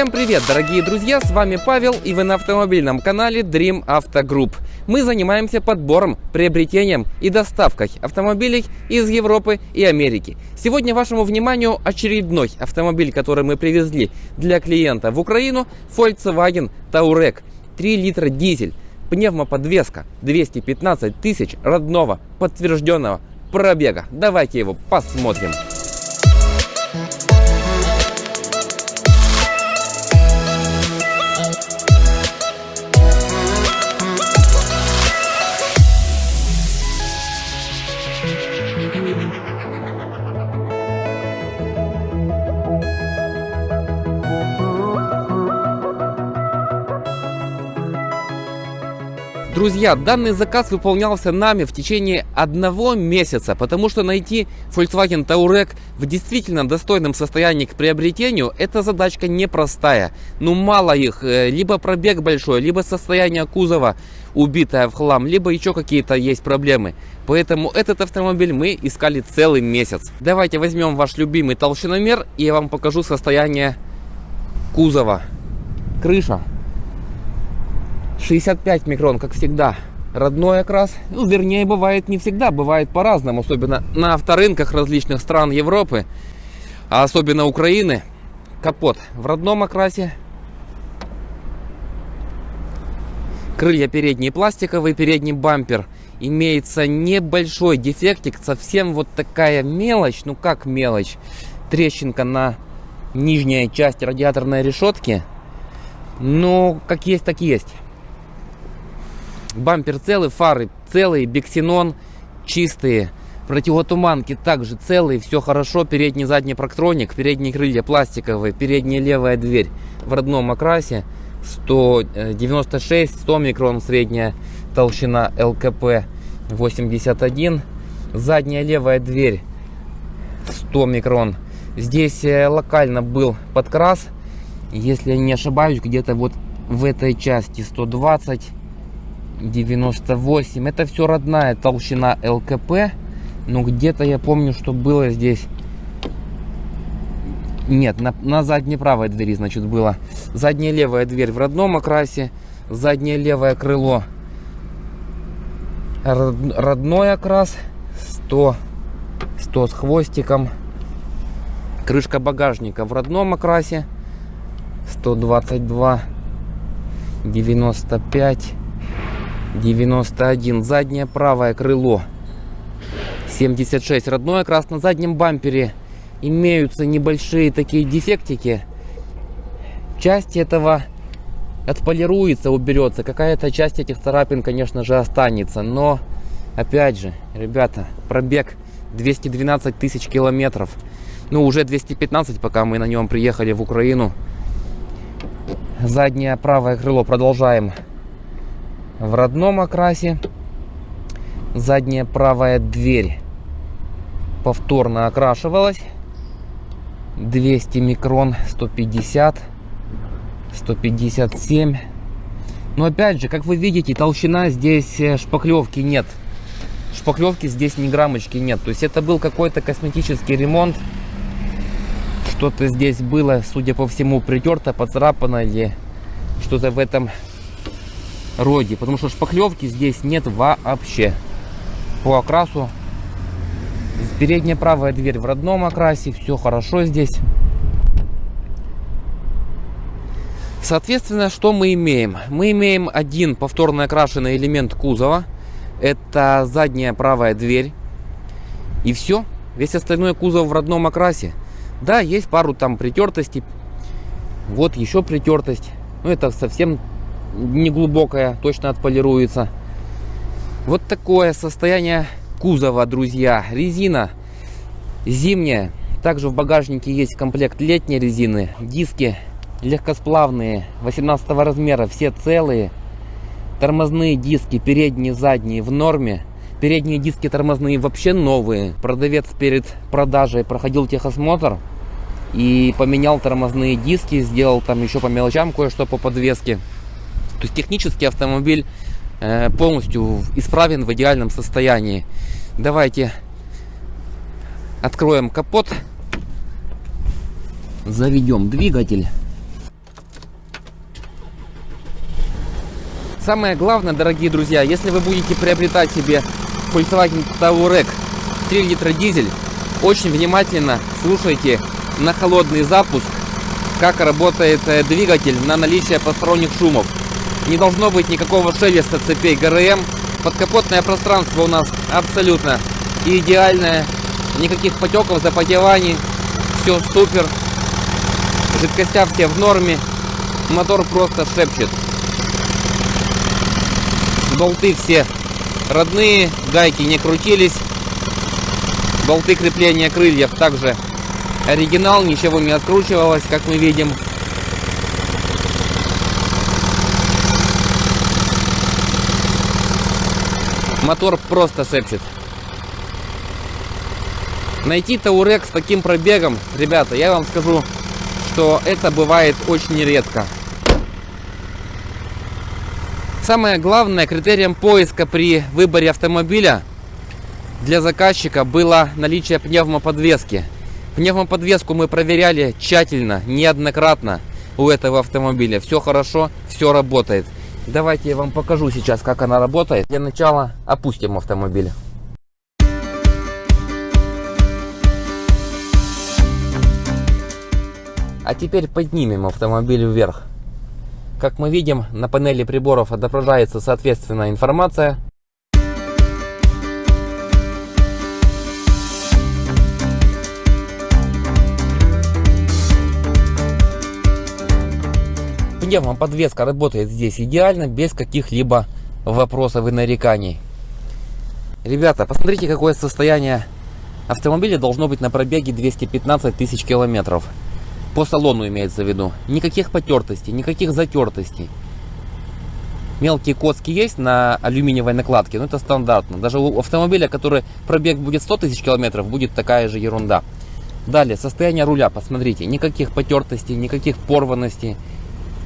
Всем привет, дорогие друзья, с вами Павел и вы на автомобильном канале Dream Auto Group. Мы занимаемся подбором, приобретением и доставкой автомобилей из Европы и Америки. Сегодня вашему вниманию очередной автомобиль, который мы привезли для клиента в Украину, Volkswagen Touareg 3 литра дизель, пневмоподвеска, 215 тысяч родного подтвержденного пробега. Давайте его посмотрим. Друзья, данный заказ выполнялся нами в течение одного месяца, потому что найти Volkswagen Touareg в действительно достойном состоянии к приобретению, эта задачка непростая. Ну мало их, э, либо пробег большой, либо состояние кузова убитое в хлам, либо еще какие-то есть проблемы. Поэтому этот автомобиль мы искали целый месяц. Давайте возьмем ваш любимый толщиномер и я вам покажу состояние кузова. Крыша 65 микрон, как всегда, родной окрас. Ну, вернее, бывает не всегда, бывает по-разному, особенно на авторынках различных стран Европы, а особенно Украины. Капот в родном окрасе. Крылья передние пластиковые, передний бампер. Имеется небольшой дефектик, совсем вот такая мелочь, ну как мелочь. Трещинка на нижней части радиаторной решетки. Ну, как есть, так есть. Бампер целый, фары целые, биксенон чистые. Противотуманки также целые, все хорошо. Передний, задний проктроник, передние крылья пластиковые, передняя левая дверь в родном окрасе. 196, 100 микрон средняя толщина ЛКП 81. Задняя левая дверь 100 микрон. Здесь э, локально был подкрас, если я не ошибаюсь, где-то вот в этой части 120 98. Это все родная толщина ЛКП. Но где-то я помню, что было здесь... Нет, на, на задней правой двери, значит, было. Задняя левая дверь в родном окрасе. Заднее левое крыло родной окрас. 100, 100 с хвостиком. Крышка багажника в родном окрасе. 122, 95. 91. Заднее правое крыло. 76. Родное окрас на заднем бампере. Имеются небольшие такие дефектики. Часть этого отполируется, уберется. Какая-то часть этих царапин, конечно же, останется. Но, опять же, ребята, пробег 212 тысяч километров. Ну, уже 215, пока мы на нем приехали в Украину. Заднее правое крыло продолжаем в родном окрасе. Задняя правая дверь повторно окрашивалась. 200 микрон, 150, 157. Но опять же, как вы видите, толщина здесь э, шпаклевки нет. Шпаклевки здесь ни граммочки нет. То есть это был какой-то косметический ремонт. Что-то здесь было, судя по всему, притерто, поцарапано или что-то в этом роде, потому что шпаклевки здесь нет вообще. По окрасу передняя правая дверь в родном окрасе, все хорошо здесь. Соответственно, что мы имеем? Мы имеем один повторно окрашенный элемент кузова. Это задняя правая дверь. И все. Весь остальной кузов в родном окрасе. Да, есть пару там притертостей. Вот еще притертость. Но это совсем неглубокая, точно отполируется. Вот такое состояние кузова, друзья. Резина зимняя. Также в багажнике есть комплект летней резины. Диски легкосплавные, 18 размера, все целые. Тормозные диски, передние, задние в норме. Передние диски тормозные вообще новые. Продавец перед продажей проходил техосмотр и поменял тормозные диски, сделал там еще по мелочам кое-что по подвеске. То есть технически автомобиль э, полностью исправен в идеальном состоянии. Давайте откроем капот, заведем двигатель. Самое главное, дорогие друзья, если вы будете приобретать себе Volkswagen Touareg 3 литра дизель, очень внимательно слушайте на холодный запуск, как работает э, двигатель на наличие посторонних шумов. Не должно быть никакого шелеста цепей ГРМ. Подкапотное пространство у нас абсолютно идеальное. Никаких потеков, запотеваний. Все супер. Жидкостя все в норме. Мотор просто шепчет. Болты все родные, гайки не крутились. Болты крепления крыльев также оригинал, ничего не откручивалось, как мы видим. Мотор просто шепчет. Найти Таурек с таким пробегом, ребята, я вам скажу, что это бывает очень редко. Самое главное критерием поиска при выборе автомобиля для заказчика было наличие пневмоподвески. Пневмоподвеску мы проверяли тщательно, неоднократно у этого автомобиля. Все хорошо, все работает. Давайте я вам покажу сейчас, как она работает. Для начала опустим автомобиль. А теперь поднимем автомобиль вверх. Как мы видим, на панели приборов отображается соответственная информация Пневмоподвеска работает здесь идеально, без каких-либо вопросов и нареканий. Ребята, посмотрите, какое состояние автомобиля должно быть на пробеге 215 тысяч километров. По салону имеется в виду. Никаких потертостей, никаких затертостей. Мелкие коски есть на алюминиевой накладке, но это стандартно. Даже у автомобиля, который пробег будет 100 тысяч километров, будет такая же ерунда. Далее, состояние руля, посмотрите. Никаких потертостей, никаких порванностей,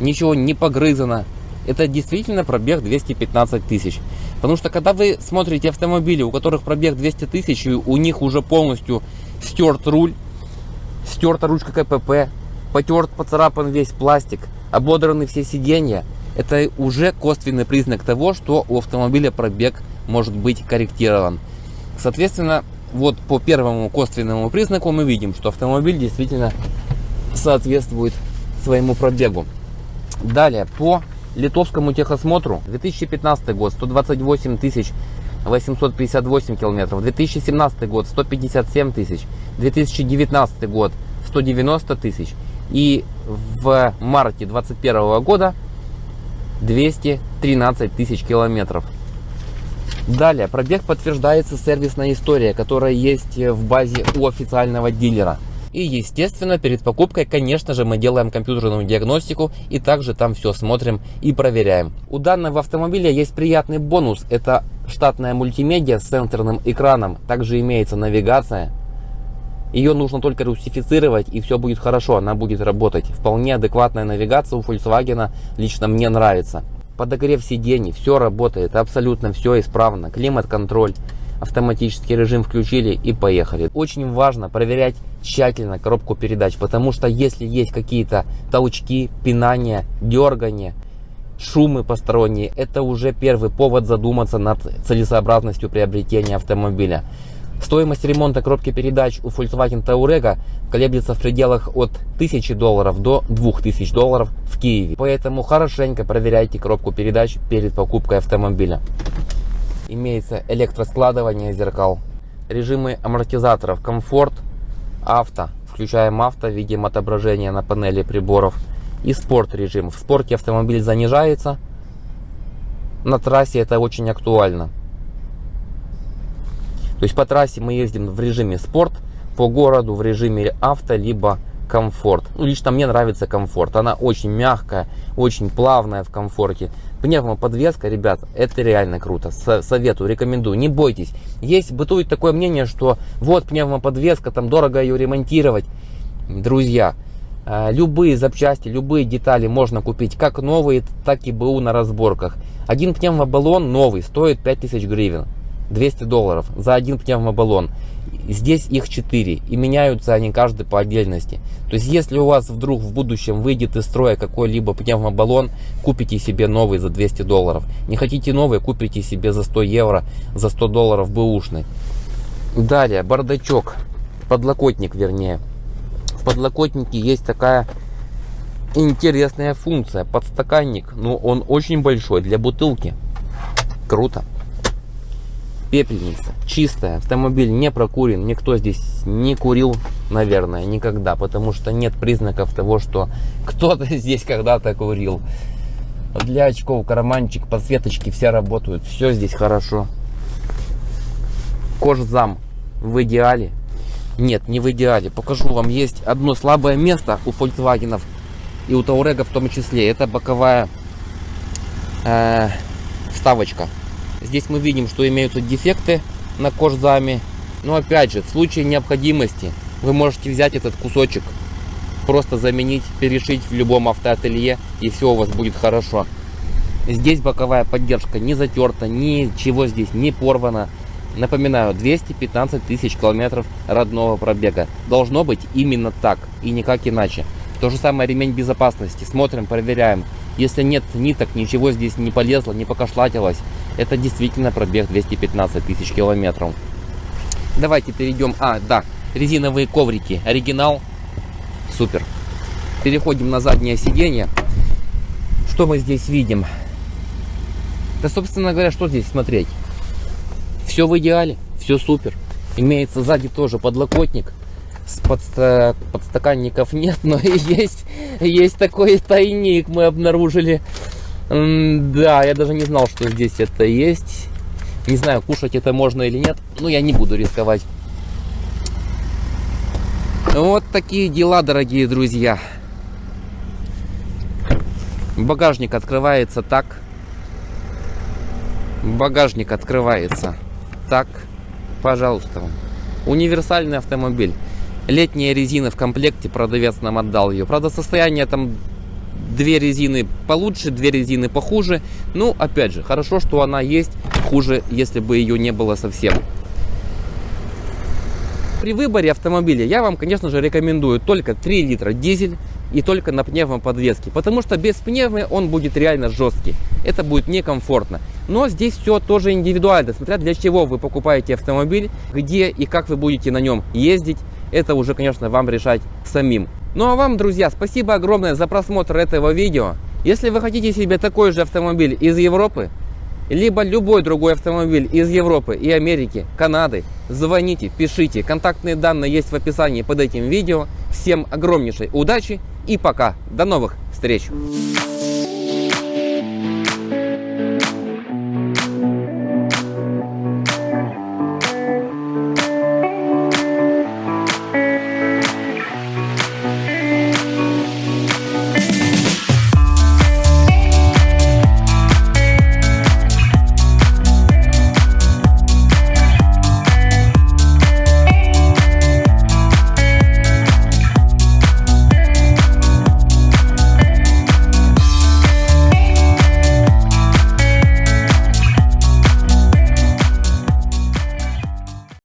ничего не погрызано. Это действительно пробег 215 тысяч. Потому что когда вы смотрите автомобили, у которых пробег 200 тысяч, у них уже полностью стерт руль, стерта ручка КПП, потерт, поцарапан весь пластик, ободраны все сиденья, это уже косвенный признак того, что у автомобиля пробег может быть корректирован. Соответственно, вот по первому косвенному признаку мы видим, что автомобиль действительно соответствует своему пробегу. Далее, по литовскому техосмотру 2015 год 128 тысяч 858 километров, 2017 год 157 тысяч, 2019 год 190 тысяч и в марте 2021 года 213 тысяч километров. Далее, пробег подтверждается сервисная история, которая есть в базе у официального дилера. И естественно перед покупкой конечно же мы делаем компьютерную диагностику и также там все смотрим и проверяем. У данного автомобиля есть приятный бонус. Это штатная мультимедиа с сенсорным экраном. Также имеется навигация. Ее нужно только русифицировать и все будет хорошо, она будет работать. Вполне адекватная навигация у Volkswagen лично мне нравится. Подогрев сидений, все работает, абсолютно все исправно. Климат-контроль автоматический режим включили и поехали. Очень важно проверять тщательно коробку передач, потому что если есть какие-то толчки, пинания, дергания, шумы посторонние, это уже первый повод задуматься над целесообразностью приобретения автомобиля. Стоимость ремонта коробки передач у Volkswagen Touareg колеблется в пределах от 1000 долларов до 2000 долларов в Киеве. Поэтому хорошенько проверяйте коробку передач перед покупкой автомобиля имеется электроскладывание зеркал, режимы амортизаторов, комфорт, авто, включаем авто, видим отображение на панели приборов и спорт режим. В спорте автомобиль занижается, на трассе это очень актуально. То есть по трассе мы ездим в режиме спорт, по городу в режиме авто, либо комфорт. Ну, лично мне нравится комфорт. Она очень мягкая, очень плавная в комфорте. Пневмоподвеска, ребят, это реально круто. Советую, рекомендую. Не бойтесь. Есть, бытует такое мнение, что вот пневмоподвеска, там дорого ее ремонтировать. Друзья, э, любые запчасти, любые детали можно купить как новые, так и БУ на разборках. Один пневмобаллон новый стоит 5000 гривен. 200 долларов за один пневмобаллон. Здесь их 4 и меняются они каждый по отдельности. То есть если у вас вдруг в будущем выйдет из строя какой-либо пневмобаллон, купите себе новый за 200 долларов. Не хотите новый, купите себе за 100 евро, за 100 долларов бэушный. Далее, бардачок, подлокотник вернее. В подлокотнике есть такая интересная функция, подстаканник. Ну, он очень большой для бутылки. Круто пепельница чистая автомобиль не прокурен никто здесь не курил наверное никогда потому что нет признаков того что кто-то здесь когда-то курил. Для очков карманчик подсветочки все работают все здесь хорошо. Кожзам в идеале? Нет не в идеале. Покажу вам есть одно слабое место у Volkswagen и у Таурега в том числе. Это боковая э, вставочка Здесь мы видим, что имеются дефекты на кожзаме. Но опять же, в случае необходимости вы можете взять этот кусочек, просто заменить, перешить в любом автоателье и все у вас будет хорошо. Здесь боковая поддержка не затерта, ничего здесь не порвано. Напоминаю, 215 тысяч километров родного пробега. Должно быть именно так и никак иначе. То же самое ремень безопасности. Смотрим, проверяем. Если нет ниток, ничего здесь не полезло, не покошлатилось, это действительно пробег 215 тысяч километров. Давайте перейдем. А, да, резиновые коврики. Оригинал. Супер. Переходим на заднее сиденье. Что мы здесь видим? Да, собственно говоря, что здесь смотреть? Все в идеале, все супер. Имеется сзади тоже подлокотник. С подста... подстаканников нет, но есть, есть такой тайник мы обнаружили. Да, я даже не знал, что здесь это есть. Не знаю, кушать это можно или нет, но я не буду рисковать. Вот такие дела, дорогие друзья. Багажник открывается так. Багажник открывается так. Пожалуйста. Универсальный автомобиль. Летняя резина в комплекте, продавец нам отдал ее. Правда, состояние там две резины получше, две резины похуже. Ну, опять же, хорошо, что она есть. Хуже, если бы ее не было совсем. При выборе автомобиля я вам, конечно же, рекомендую только 3 литра дизель и только на пневмоподвеске. Потому что без пневмы он будет реально жесткий. Это будет некомфортно. Но здесь все тоже индивидуально, смотря для чего вы покупаете автомобиль, где и как вы будете на нем ездить. Это уже, конечно, вам решать самим. Ну а вам, друзья, спасибо огромное за просмотр этого видео. Если вы хотите себе такой же автомобиль из Европы, либо любой другой автомобиль из Европы и Америки, Канады, звоните, пишите. Контактные данные есть в описании под этим видео. Всем огромнейшей удачи и пока. До новых встреч!